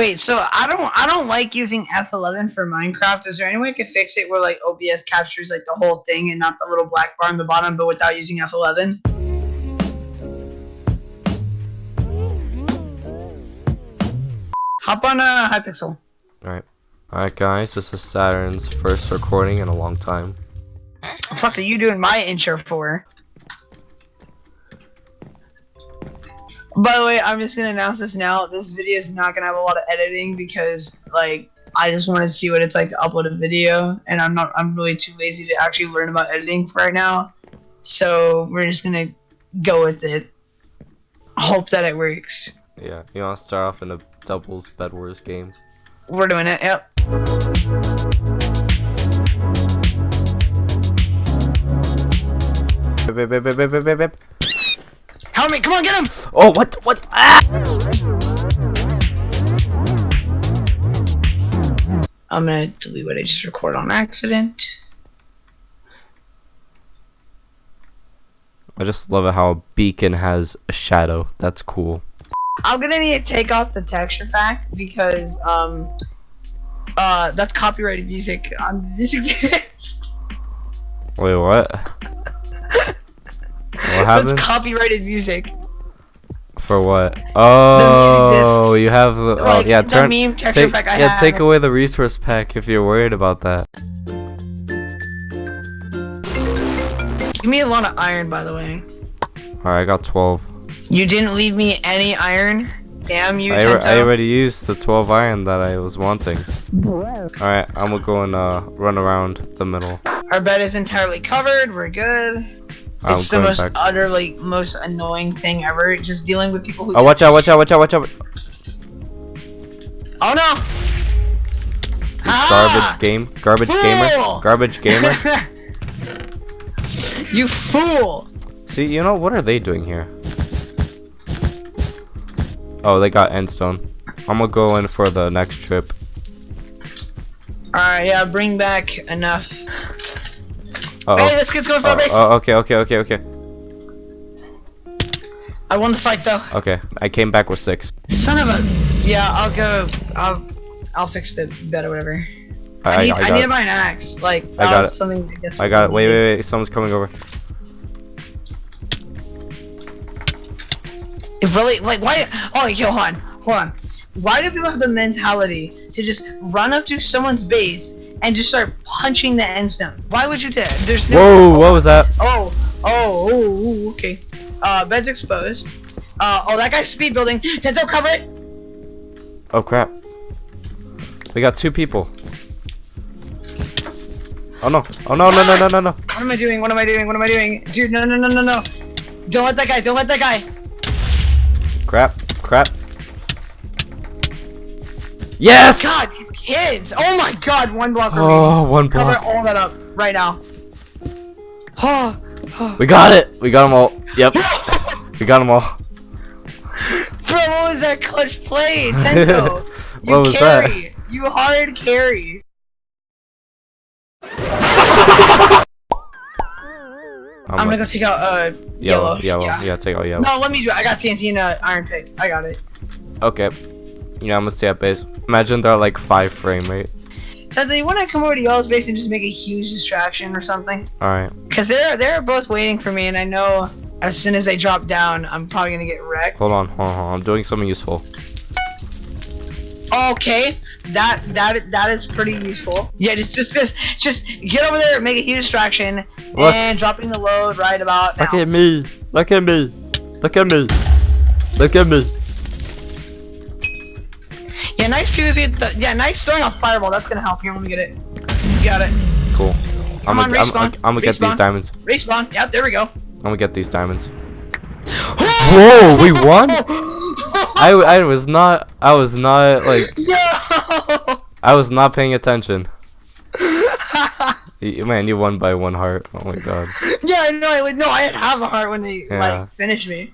Wait, so I don't I don't like using F11 for Minecraft. Is there any way I could fix it where like OBS captures like the whole thing and not the little black bar on the bottom, but without using F11? Hop on a uh, Hypixel. Alright. Alright guys, this is Saturn's first recording in a long time. What the fuck are you doing my intro for? By the way, I'm just gonna announce this now. This video is not gonna have a lot of editing because, like, I just want to see what it's like to upload a video, and I'm not. I'm really too lazy to actually learn about editing for right now. So we're just gonna go with it. Hope that it works. Yeah, you wanna start off in a doubles Bed Wars game? We're doing it. Yep. Help me! Come on, get him! Oh, what? What? Ah! I'm gonna delete what I just recorded on accident. I just love it how a beacon has a shadow. That's cool. I'm gonna need to take off the texture pack because um uh that's copyrighted music on the music. Wait, what? Happened? that's copyrighted music. For what? Oh, you have. the- Oh, Like, yeah. Turn. meme Take, pack I yeah, have. take away the resource pack if you're worried about that. Give me a lot of iron, by the way. All right, I got 12. You didn't leave me any iron. Damn you, I, I already used the 12 iron that I was wanting. Alright, I'm gonna go and uh, run around the middle. Our bed is entirely covered. We're good. I'm it's the going most back. utterly most annoying thing ever. Just dealing with people who. Oh, watch out, watch out, watch out, watch out. Oh no! Ah! Garbage game. Garbage gamer. Garbage gamer. you fool! See, you know, what are they doing here? Oh, they got endstone. I'm gonna go in for the next trip. Alright, yeah, bring back enough. Uh Hey, oh. this kid's going for Oh, a base! oh, okay, okay, okay, okay. I won the fight though. Okay, I came back with six. Son of a. Yeah, I'll go. I'll. I'll fix the bed or whatever. I, I, need. I, I, need to buy an axe. Like I got it. something. I, guess I got it. Wait, wait, wait. Someone's coming over. It really like why? Oh, yo, hold on, hold on. Why do people have the mentality to just run up to someone's base and just start punching the end stone? Why would you do that? There's no. Whoa, what was that? Oh, oh, oh, okay. Uh, bed's exposed. Uh, oh, that guy's speed building. Tento, cover it. Oh crap. We got two people. Oh no. Oh no, no, no, no, no, no. What am I doing? What am I doing? What am I doing? Dude, no, no, no, no, no. Don't let that guy. Don't let that guy. Crap. Crap. Yes! God, these kids. Oh my God, one block remaining. Oh, one Cover all that up right now. Oh, oh. We got it. We got them all. Yep. We got them all. Bro, what was that clutch play? Tento. You What was that? carry. You hard carry. I'm, gonna go take out uh yellow. yellow. Yellow. Yeah. Yeah, take out yellow. No, let me do it. I got TNT and uh, iron pick. I got it. Okay. Yeah, I'm gonna stay at base. Imagine they're like five frame rate. Tento, you wanna come over to yellow's base and just make a huge distraction or something? Alright. Cause they're they're both waiting for me, and I know as soon as they drop down, I'm probably gonna get wrecked. Hold on, hold on, hold on. I'm doing something useful. Okay, that that that is pretty useful. Yeah, just just just just get over there, make a huge distraction, Look. and dropping the load right about now. Look at me. Look at me. Look at me. Look at me. Yeah, nice PvP. Th yeah, nice throwing a fireball. That's gonna help. Here, let me get it. You got it. Cool. I'm Come on, gonna, I'm, respawn. I'm, I'm gonna get these diamonds. Respawn. Yep, there we go. I'm gonna get these diamonds. Whoa, we won? I, I was not I was not like No. I was not paying attention. Man, you won by one heart. Oh my god. yeah, I know. I no. I didn't have a heart when they Yeah. like finished me.